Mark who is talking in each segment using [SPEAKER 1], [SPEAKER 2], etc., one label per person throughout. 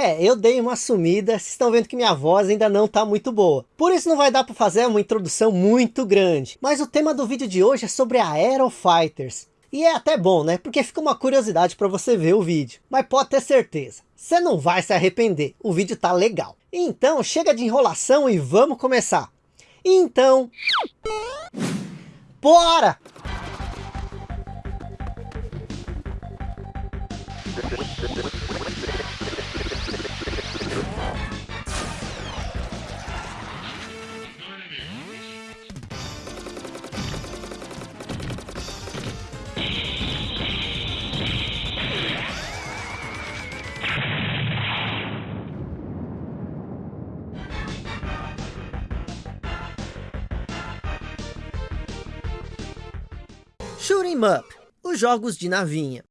[SPEAKER 1] É, eu dei uma sumida, vocês estão vendo que minha voz ainda não tá muito boa. Por isso não vai dar para fazer uma introdução muito grande. Mas o tema do vídeo de hoje é sobre a Aero Fighters. E é até bom, né? Porque fica uma curiosidade para você ver o vídeo. Mas pode ter certeza, você não vai se arrepender. O vídeo tá legal. Então chega de enrolação e vamos começar. Então... Bora! Shooting Up, os jogos de navinha.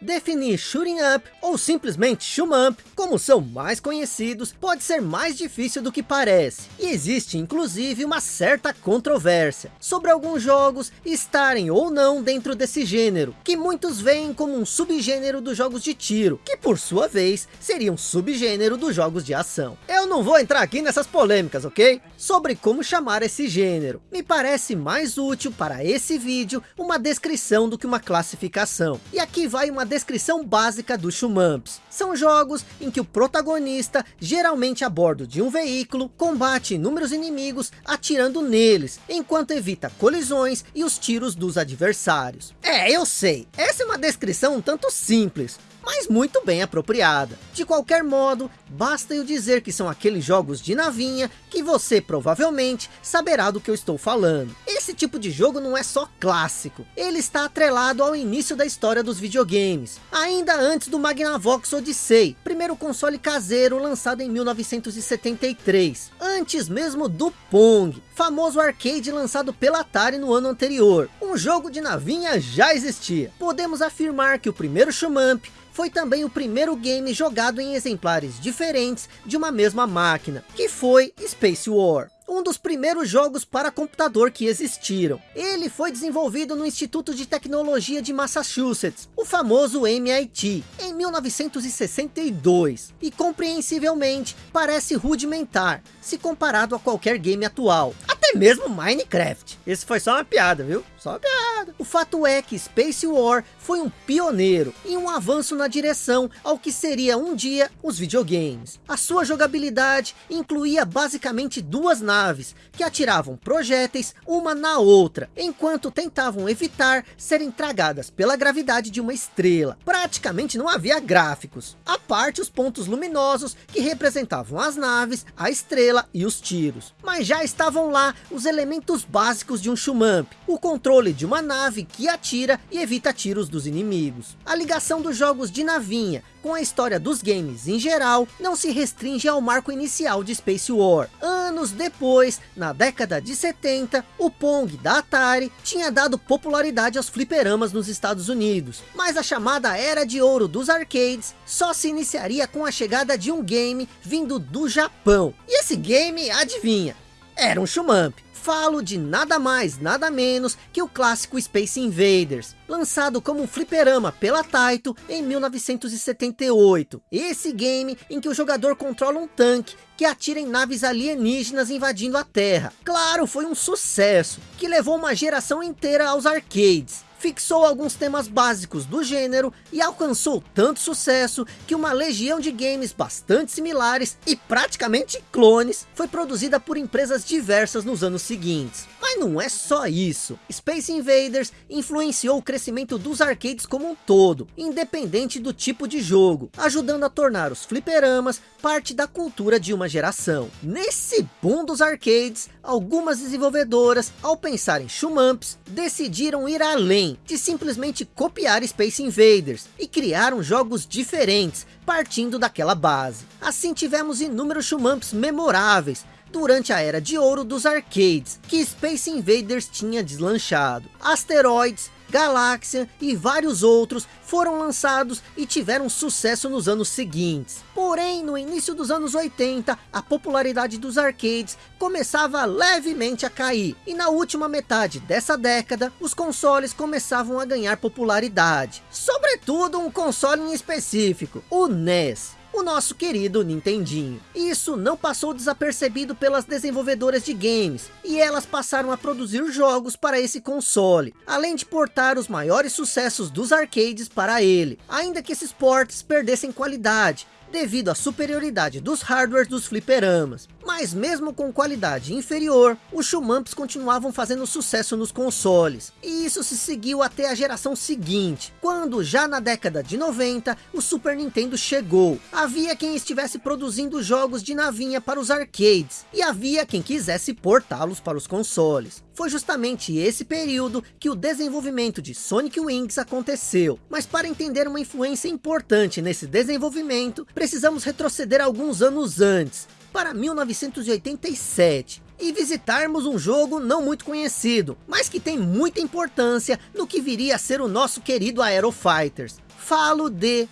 [SPEAKER 1] Definir Shooting Up, ou simplesmente Shoot Up, como são mais conhecidos, pode ser mais difícil do que parece. E existe inclusive uma certa controvérsia sobre alguns jogos estarem ou não dentro desse gênero, que muitos veem como um subgênero dos jogos de tiro, que por sua vez seria um subgênero dos jogos de ação. Eu não vou entrar aqui nessas polêmicas, ok? Sobre como chamar esse gênero. Me parece mais útil para esse vídeo uma descrição do que uma classificação. E aqui vai uma descrição básica dos shumamps. São jogos em que o protagonista, geralmente a bordo de um veículo, combate inúmeros inimigos atirando neles, enquanto evita colisões e os tiros dos adversários. É, eu sei, essa é uma descrição um tanto simples, mas muito bem apropriada. De qualquer modo, basta eu dizer que são aqueles jogos de navinha que você provavelmente saberá do que eu estou falando. Esse tipo de jogo não é só clássico, ele está atrelado ao início da história dos videogames, ainda antes do Magnavox Odyssey, primeiro console caseiro lançado em 1973, antes mesmo do Pong, famoso arcade lançado pela Atari no ano anterior. Um jogo de navinha já existia. Podemos afirmar que o primeiro Shumamp foi também o primeiro game jogado em exemplares diferentes de uma mesma máquina, que foi Space War um dos primeiros jogos para computador que existiram. Ele foi desenvolvido no Instituto de Tecnologia de Massachusetts, o famoso MIT, em 1962, e compreensivelmente parece rudimentar, se comparado a qualquer game atual, até mesmo Minecraft. Esse foi só uma piada, viu? Só piada. O fato é que Space War foi um pioneiro e um avanço na direção ao que seria um dia os videogames. A sua jogabilidade incluía basicamente duas naves naves, que atiravam projéteis uma na outra, enquanto tentavam evitar serem tragadas pela gravidade de uma estrela. Praticamente não havia gráficos, a parte os pontos luminosos que representavam as naves, a estrela e os tiros. Mas já estavam lá os elementos básicos de um Shumamp, o controle de uma nave que atira e evita tiros dos inimigos. A ligação dos jogos de navinha com a história dos games em geral, não se restringe ao marco inicial de Space War. Anos depois, na década de 70, o Pong da Atari tinha dado popularidade aos fliperamas nos Estados Unidos, mas a chamada Era de Ouro dos arcades só se iniciaria com a chegada de um game vindo do Japão. E esse game, adivinha, era um Shumamp falo de nada mais, nada menos que o clássico Space Invaders, lançado como um fliperama pela Taito em 1978. Esse game em que o jogador controla um tanque que atira em naves alienígenas invadindo a Terra. Claro, foi um sucesso, que levou uma geração inteira aos arcades fixou alguns temas básicos do gênero e alcançou tanto sucesso que uma legião de games bastante similares e praticamente clones foi produzida por empresas diversas nos anos seguintes. Mas não é só isso. Space Invaders influenciou o crescimento dos arcades como um todo, independente do tipo de jogo, ajudando a tornar os fliperamas parte da cultura de uma geração. Nesse boom dos arcades, algumas desenvolvedoras, ao pensar em shumamps, decidiram ir além de simplesmente copiar Space Invaders e criaram jogos diferentes, partindo daquela base. Assim tivemos inúmeros shumamps memoráveis, durante a era de ouro dos arcades, que Space Invaders tinha deslanchado. Asteroids, Galáxia e vários outros foram lançados e tiveram sucesso nos anos seguintes. Porém, no início dos anos 80, a popularidade dos arcades começava levemente a cair. E na última metade dessa década, os consoles começavam a ganhar popularidade. Sobretudo um console em específico, o NES. O nosso querido Nintendinho. Isso não passou desapercebido pelas desenvolvedoras de games, e elas passaram a produzir jogos para esse console, além de portar os maiores sucessos dos arcades para ele, ainda que esses ports perdessem qualidade, devido à superioridade dos hardwares dos fliperamas. Mas mesmo com qualidade inferior, os Shumamps continuavam fazendo sucesso nos consoles. E isso se seguiu até a geração seguinte, quando já na década de 90, o Super Nintendo chegou. Havia quem estivesse produzindo jogos de navinha para os arcades, e havia quem quisesse portá-los para os consoles. Foi justamente esse período que o desenvolvimento de Sonic Wings aconteceu. Mas para entender uma influência importante nesse desenvolvimento, precisamos retroceder alguns anos antes, para 1987 e visitarmos um jogo não muito conhecido, mas que tem muita importância no que viria a ser o nosso querido Aero Fighters. Falo de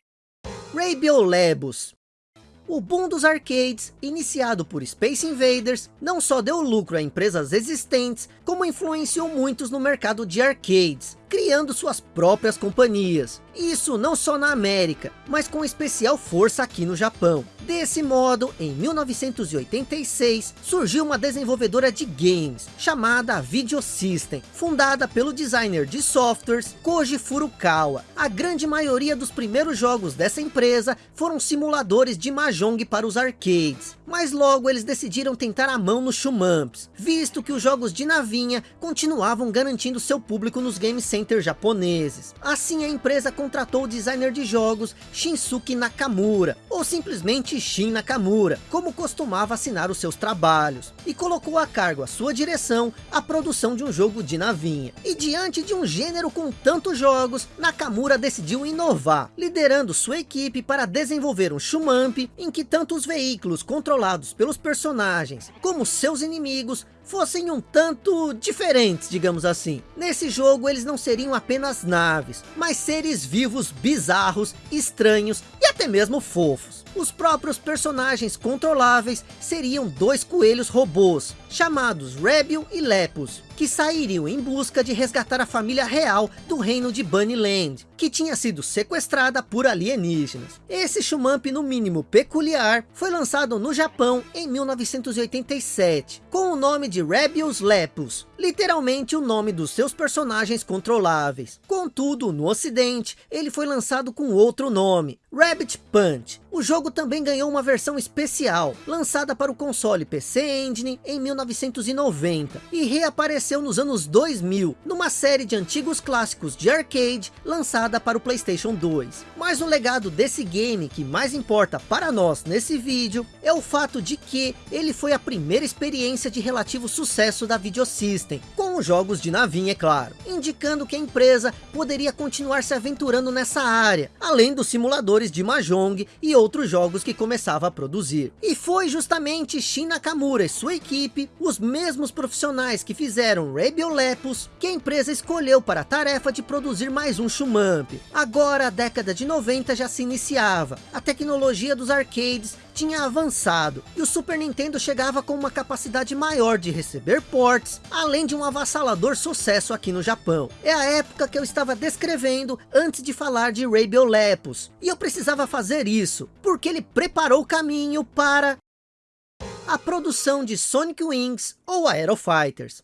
[SPEAKER 1] Rabiolebus. O boom dos arcades, iniciado por Space Invaders, não só deu lucro a empresas existentes, como influenciou muitos no mercado de arcades, criando suas próprias companhias. Isso não só na América, mas com especial força aqui no Japão. Desse modo, em 1986, surgiu uma desenvolvedora de games, chamada Video System, fundada pelo designer de softwares Koji Furukawa. A grande maioria dos primeiros jogos dessa empresa foram simuladores de Mahjong para os arcades, mas logo eles decidiram tentar a mão nos shumamps, visto que os jogos de navinha continuavam garantindo seu público nos game centers japoneses. Assim a empresa contratou o designer de jogos Shinsuke Nakamura, ou simplesmente Shin Nakamura, como costumava assinar os seus trabalhos, e colocou a cargo a sua direção a produção de um jogo de navinha. E diante de um gênero com tantos jogos, Nakamura decidiu inovar, liderando sua equipe para desenvolver um shumamp em que tanto os veículos controlados pelos personagens, como seus inimigos, fossem um tanto diferentes, digamos assim. Nesse jogo eles não seriam apenas naves, mas seres vivos bizarros, estranhos e até mesmo fofos. Os próprios personagens controláveis seriam dois coelhos robôs, chamados Rebel e Lepus, que sairiam em busca de resgatar a família real do reino de Bunnyland, que tinha sido sequestrada por alienígenas. Esse shumamp no mínimo peculiar foi lançado no Japão em 1987, com o nome de Rebels Lepus, literalmente o nome dos seus personagens controláveis. Contudo, no ocidente, ele foi lançado com outro nome, Rabbit Punch. O jogo também ganhou uma versão especial, lançada para o console PC Engine em 1990, e reapareceu nos anos 2000, numa série de antigos clássicos de arcade, lançada para o Playstation 2. Mas o legado desse game que mais importa para nós nesse vídeo, é o fato de que ele foi a primeira experiência de relativo sucesso da Videosystem, com os jogos de navinha é claro, indicando que a empresa poderia continuar se aventurando nessa área, além dos simuladores de Mahjong e outros jogos que começava a produzir. E foi justamente Shin Nakamura e sua equipe, os mesmos profissionais que fizeram Lepus, que a empresa escolheu para a tarefa de produzir mais um Shumamp. Agora a década de 90 já se iniciava, a tecnologia dos arcades tinha avançado e o Super Nintendo chegava com uma capacidade maior de receber ports, além de um avassalador sucesso aqui no Japão. É a época que eu estava descrevendo antes de falar de Lepus, e eu precisava fazer isso, porque ele preparou o caminho para a produção de Sonic Wings ou Aero Fighters.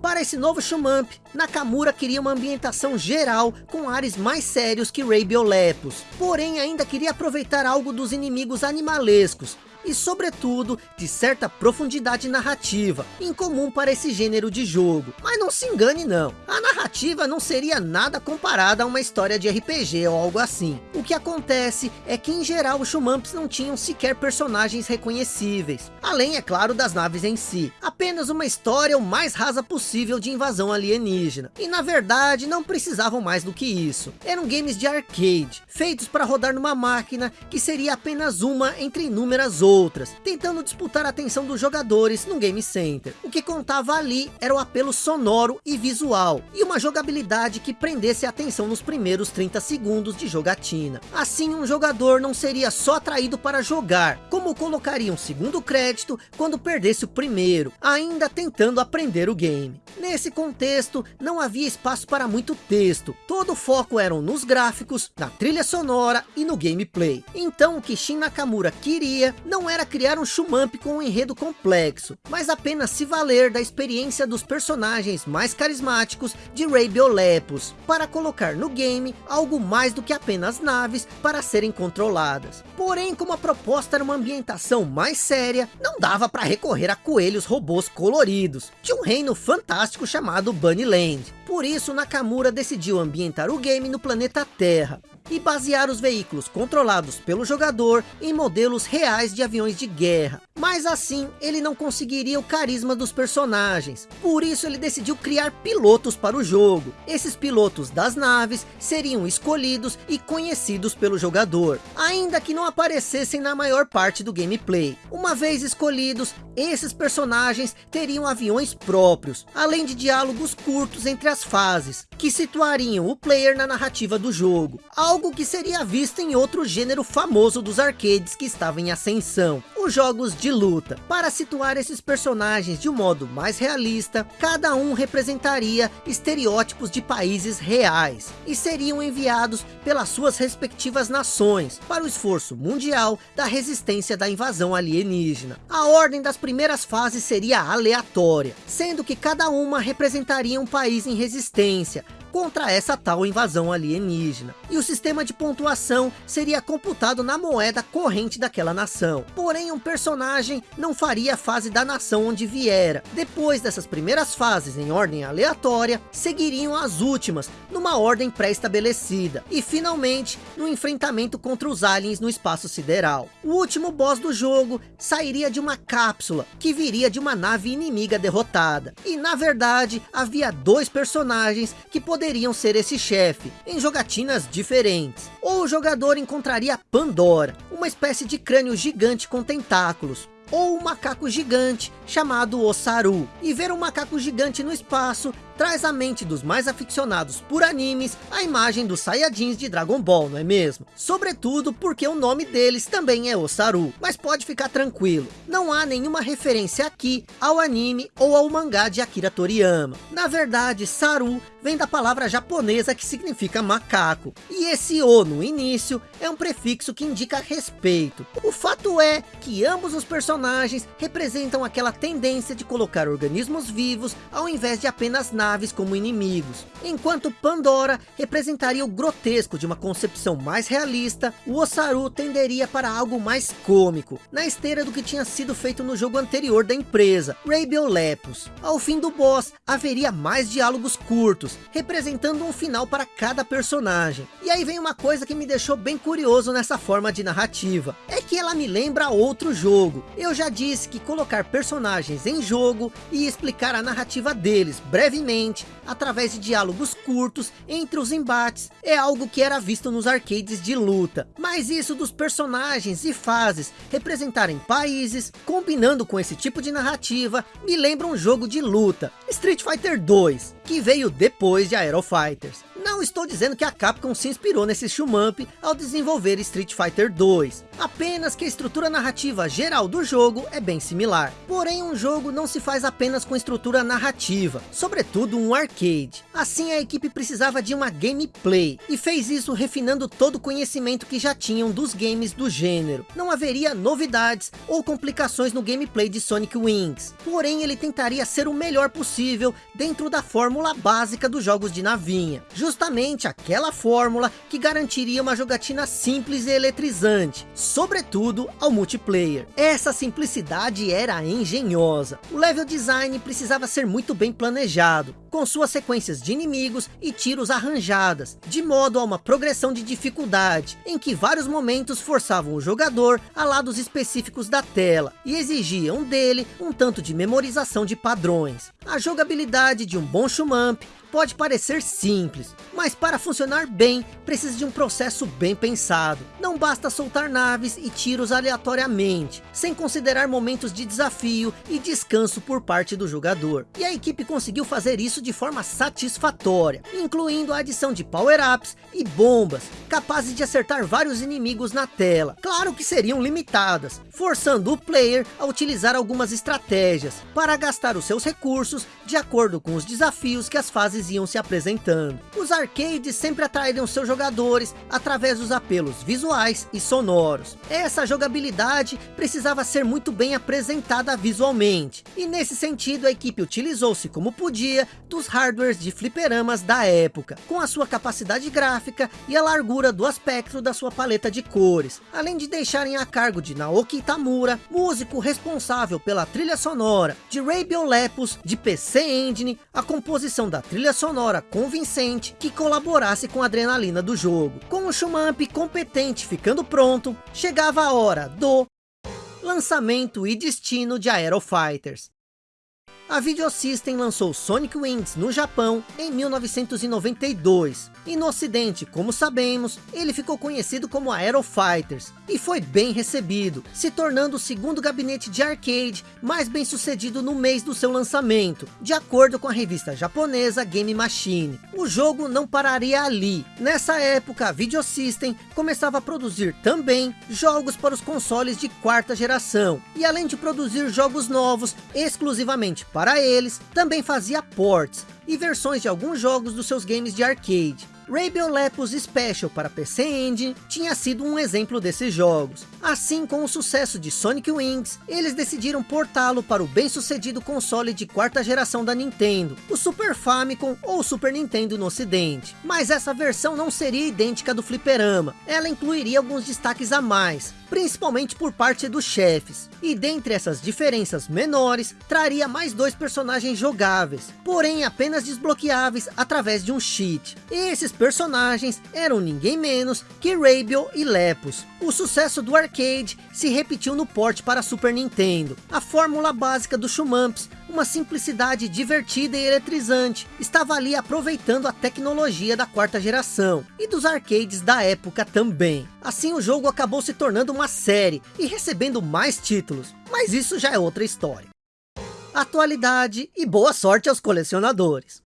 [SPEAKER 1] Para esse novo Shumamp, Nakamura queria uma ambientação geral com ares mais sérios que Lepus, porém ainda queria aproveitar algo dos inimigos animalescos, e sobretudo de certa profundidade narrativa, incomum para esse gênero de jogo. Mas não se engane não, a narrativa não seria nada comparada a uma história de RPG ou algo assim. O que acontece é que em geral os Shumamps não tinham sequer personagens reconhecíveis, além é claro das naves em si, apenas uma história o mais rasa possível de invasão alienígena, e na verdade não precisavam mais do que isso. Eram games de arcade, feitos para rodar numa máquina que seria apenas uma entre inúmeras outras outras, tentando disputar a atenção dos jogadores no Game Center. O que contava ali era o apelo sonoro e visual, e uma jogabilidade que prendesse a atenção nos primeiros 30 segundos de jogatina. Assim, um jogador não seria só atraído para jogar, como colocaria um segundo crédito quando perdesse o primeiro, ainda tentando aprender o game. Nesse contexto, não havia espaço para muito texto, todo o foco eram nos gráficos, na trilha sonora e no gameplay. Então o que Shin Nakamura queria não era criar um shumamp com um enredo complexo, mas apenas se valer da experiência dos personagens mais carismáticos de Ray Biolepus, para colocar no game algo mais do que apenas naves para serem controladas. Porém, como a proposta era uma ambientação mais séria, não dava para recorrer a coelhos robôs coloridos, de um reino fantástico chamado Bunnyland. Por isso, Nakamura decidiu ambientar o game no planeta Terra, e basear os veículos controlados pelo jogador em modelos reais de aviões de guerra. Mas assim, ele não conseguiria o carisma dos personagens. Por isso ele decidiu criar pilotos para o jogo. Esses pilotos das naves seriam escolhidos e conhecidos pelo jogador, ainda que não aparecessem na maior parte do gameplay. Uma vez escolhidos, esses personagens teriam aviões próprios, além de diálogos curtos entre as fases, que situariam o player na narrativa do jogo. Algo que seria visto em outro gênero famoso dos arcades que estava em ascensão, os jogos de luta. Para situar esses personagens de um modo mais realista, cada um representaria estereótipos de países reais, e seriam enviados pelas suas respectivas nações, para o esforço mundial da resistência da invasão alienígena. A ordem das primeiras fases seria aleatória, sendo que cada uma representaria um país em resistência, contra essa tal invasão alienígena. E o sistema de pontuação seria computado na moeda corrente daquela nação. Porém, um personagem não faria a fase da nação onde viera. Depois dessas primeiras fases em ordem aleatória, seguiriam as últimas, numa ordem pré-estabelecida. E finalmente, no enfrentamento contra os aliens no espaço sideral. O último boss do jogo sairia de uma cápsula, que viria de uma nave inimiga derrotada. E na verdade, havia dois personagens que poderiam poderiam ser esse chefe, em jogatinas diferentes. Ou o jogador encontraria Pandora, uma espécie de crânio gigante com tentáculos, ou um macaco gigante chamado Osaru. E ver um macaco gigante no espaço traz à mente dos mais aficionados por animes a imagem dos Saiyajins de Dragon Ball, não é mesmo? Sobretudo porque o nome deles também é Osaru, mas pode ficar tranquilo, não há nenhuma referência aqui ao anime ou ao mangá de Akira Toriyama. Na verdade, Saru vem da palavra japonesa que significa macaco, e esse O no início é um prefixo que indica respeito. O fato é que ambos os personagens representam aquela tendência de colocar organismos vivos ao invés de apenas naves naves como inimigos. Enquanto Pandora representaria o grotesco de uma concepção mais realista, o Osaru tenderia para algo mais cômico, na esteira do que tinha sido feito no jogo anterior da empresa, Lepus. Ao fim do boss, haveria mais diálogos curtos, representando um final para cada personagem. E aí vem uma coisa que me deixou bem curioso nessa forma de narrativa, é que ela me lembra outro jogo. Eu já disse que colocar personagens em jogo e explicar a narrativa deles brevemente através de diálogos curtos entre os embates, é algo que era visto nos arcades de luta. Mas isso dos personagens e fases representarem países, combinando com esse tipo de narrativa, me lembra um jogo de luta, Street Fighter 2, que veio depois de Aero Fighters. Não estou dizendo que a Capcom se inspirou nesse shumamp ao desenvolver Street Fighter 2. Apenas que a estrutura narrativa geral do jogo é bem similar. Porém, um jogo não se faz apenas com estrutura narrativa, sobretudo um arcade. Assim, a equipe precisava de uma gameplay, e fez isso refinando todo o conhecimento que já tinham dos games do gênero. Não haveria novidades ou complicações no gameplay de Sonic Wings. Porém, ele tentaria ser o melhor possível dentro da fórmula básica dos jogos de navinha. Justamente aquela fórmula que garantiria uma jogatina simples e eletrizante sobretudo ao multiplayer. Essa simplicidade era engenhosa. O level design precisava ser muito bem planejado, com suas sequências de inimigos e tiros arranjadas, de modo a uma progressão de dificuldade, em que vários momentos forçavam o jogador a lados específicos da tela, e exigiam dele um tanto de memorização de padrões. A jogabilidade de um bom shumamp pode parecer simples, mas para funcionar bem, precisa de um processo bem pensado. Não basta soltar naves e tiros aleatoriamente, sem considerar momentos de desafio e descanso por parte do jogador. E a equipe conseguiu fazer isso de forma satisfatória, incluindo a adição de power-ups e bombas, capazes de acertar vários inimigos na tela. Claro que seriam limitadas, forçando o player a utilizar algumas estratégias, para gastar os seus recursos de acordo com os desafios que as fases iam se apresentando. Os arcades sempre atraíram seus jogadores através dos apelos visuais e sonoros. Essa jogabilidade precisava ser muito bem apresentada visualmente, e nesse sentido a equipe utilizou-se como podia dos hardwares de fliperamas da época, com a sua capacidade gráfica e a largura do aspecto da sua paleta de cores, além de deixarem a cargo de Naoki Tamura, músico responsável pela trilha sonora, de Ray Biolepus, de PC Engine, a composição da trilha sonora convincente que colaborasse com a adrenalina do jogo. Com o Shumamp competente ficando pronto, chegava a hora do lançamento e destino de Aero Fighters. A Videosystem lançou Sonic Wings no Japão em 1992. E no ocidente, como sabemos, ele ficou conhecido como Aero Fighters. E foi bem recebido, se tornando o segundo gabinete de arcade mais bem sucedido no mês do seu lançamento. De acordo com a revista japonesa Game Machine. O jogo não pararia ali. Nessa época, a Videosystem começava a produzir também jogos para os consoles de quarta geração. E além de produzir jogos novos exclusivamente para eles, também fazia ports e versões de alguns jogos dos seus games de arcade. Rainbow Lepus Special para PC Engine tinha sido um exemplo desses jogos. Assim, com o sucesso de Sonic Wings, eles decidiram portá-lo para o bem-sucedido console de quarta geração da Nintendo, o Super Famicom ou Super Nintendo no ocidente. Mas essa versão não seria idêntica do fliperama, ela incluiria alguns destaques a mais, principalmente por parte dos chefes. E dentre essas diferenças menores, traria mais dois personagens jogáveis, porém apenas desbloqueáveis através de um cheat. Esses personagens eram ninguém menos que Rabio e Lepus. O sucesso do arcade se repetiu no port para Super Nintendo. A fórmula básica do Shumamps, uma simplicidade divertida e eletrizante, estava ali aproveitando a tecnologia da quarta geração e dos arcades da época também. Assim o jogo acabou se tornando uma série e recebendo mais títulos, mas isso já é outra história. Atualidade e boa sorte aos colecionadores.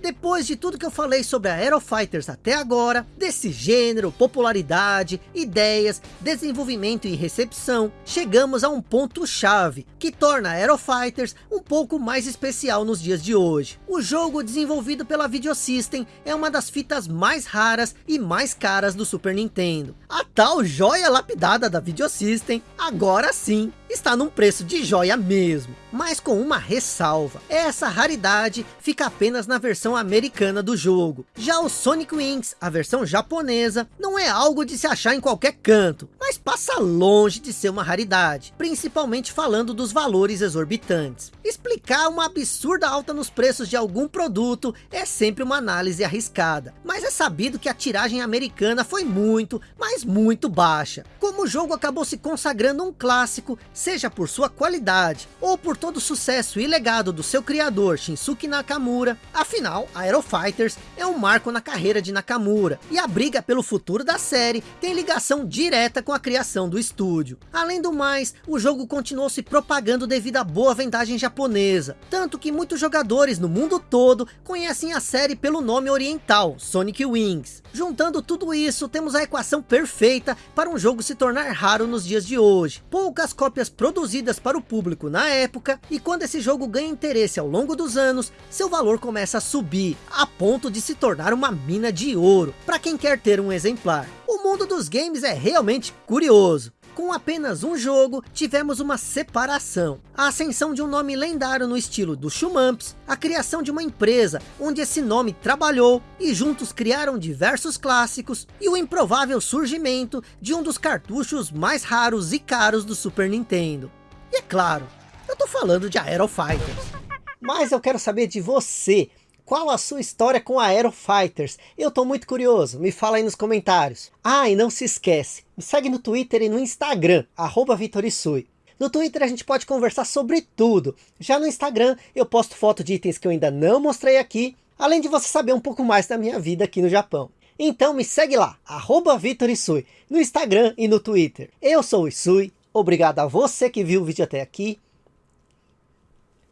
[SPEAKER 1] Depois de tudo que eu falei sobre a Aero Fighters até agora, desse gênero, popularidade, ideias, desenvolvimento e recepção, chegamos a um ponto chave, que torna a Aero Fighters um pouco mais especial nos dias de hoje. O jogo desenvolvido pela Videosystem é uma das fitas mais raras e mais caras do Super Nintendo. A tal joia lapidada da Videosystem, agora sim, está num preço de joia mesmo, mas com uma ressalva. Essa raridade fica apenas na versão americana do jogo. Já o Sonic Wings, a versão japonesa, não é algo de se achar em qualquer canto, mas passa longe de ser uma raridade, principalmente falando dos valores exorbitantes. Explicar uma absurda alta nos preços de algum produto é sempre uma análise arriscada, mas é sabido que a tiragem americana foi muito, mas muito baixa. Como o jogo acabou se consagrando um clássico, seja por sua qualidade, ou por todo o sucesso e legado do seu criador Shinsuke Nakamura, afinal, Aero Fighters é um marco na carreira de Nakamura, e a briga pelo futuro da série tem ligação direta com a criação do estúdio. Além do mais, o jogo continuou se propagando devido à boa vendagem japonesa, tanto que muitos jogadores no mundo todo conhecem a série pelo nome oriental, Sonic Wings. Juntando tudo isso, temos a equação perfeita para um jogo se tornar raro nos dias de hoje. Poucas cópias produzidas para o público na época, e quando esse jogo ganha interesse ao longo dos anos, seu valor começa a subir, a ponto de se tornar uma mina de ouro, para quem quer ter um exemplar. O mundo dos games é realmente curioso. Com apenas um jogo, tivemos uma separação. A ascensão de um nome lendário no estilo do Shumamps, a criação de uma empresa onde esse nome trabalhou e juntos criaram diversos clássicos e o improvável surgimento de um dos cartuchos mais raros e caros do Super Nintendo. E é claro, eu tô falando de Aero Fighters. Mas eu quero saber de você. Qual a sua história com a Aero Fighters? Eu tô muito curioso, me fala aí nos comentários. Ah, e não se esquece, me segue no Twitter e no Instagram, arroba Vitorisui. No Twitter a gente pode conversar sobre tudo. Já no Instagram eu posto foto de itens que eu ainda não mostrei aqui, além de você saber um pouco mais da minha vida aqui no Japão. Então me segue lá, arroba Vitorisui, no Instagram e no Twitter. Eu sou o Isui, obrigado a você que viu o vídeo até aqui.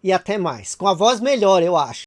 [SPEAKER 1] E até mais, com a voz melhor eu acho.